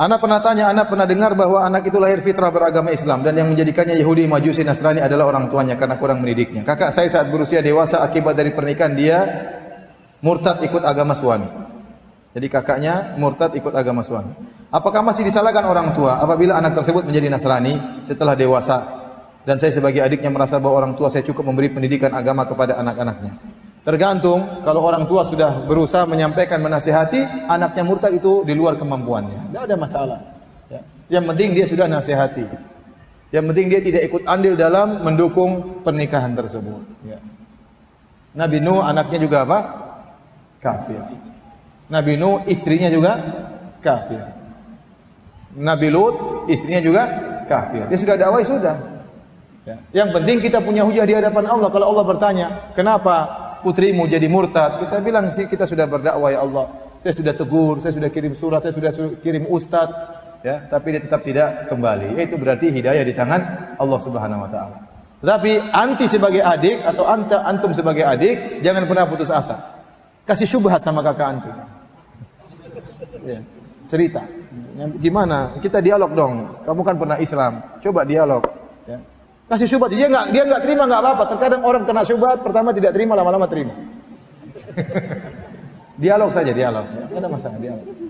Anak pernah tanya, anak pernah dengar bahwa anak itu lahir fitrah beragama Islam dan yang menjadikannya Yahudi, Majusi, Nasrani adalah orang tuanya karena kurang mendidiknya. Kakak saya saat berusia dewasa akibat dari pernikahan dia murtad ikut agama suami. Jadi kakaknya murtad ikut agama suami. Apakah masih disalahkan orang tua apabila anak tersebut menjadi Nasrani setelah dewasa dan saya sebagai adiknya merasa bahwa orang tua saya cukup memberi pendidikan agama kepada anak-anaknya? Tergantung kalau orang tua sudah berusaha menyampaikan menasihati, anaknya murtad itu di luar kemampuannya. Tidak ada masalah. Ya. Yang penting dia sudah nasihati. Yang penting dia tidak ikut andil dalam mendukung pernikahan tersebut. Ya. Nabi Nuh anaknya juga apa? Kafir. Nabi Nuh istrinya juga kafir. Nabi Lut istrinya juga kafir. Dia sudah dakwah sudah. Ya. Yang penting kita punya hujah di hadapan Allah. Kalau Allah bertanya, kenapa putrimu jadi murtad, kita bilang sih kita sudah berdakwah ya Allah. Saya sudah tegur, saya sudah kirim surat, saya sudah kirim ustaz, ya, tapi dia tetap tidak kembali. Itu berarti hidayah di tangan Allah Subhanahu wa taala. Tetapi anti sebagai adik atau anta antum sebagai adik jangan pernah putus asa. Kasih syubhat sama kakak antum. Ya, cerita. Gimana? Kita dialog dong. Kamu kan pernah Islam. Coba dialog. Kasih syubhat dia nggak dia nggak terima nggak apa-apa. Terkadang orang kena syubhat pertama tidak terima lama-lama terima. dialog saja dialog. Ada masalah dialog.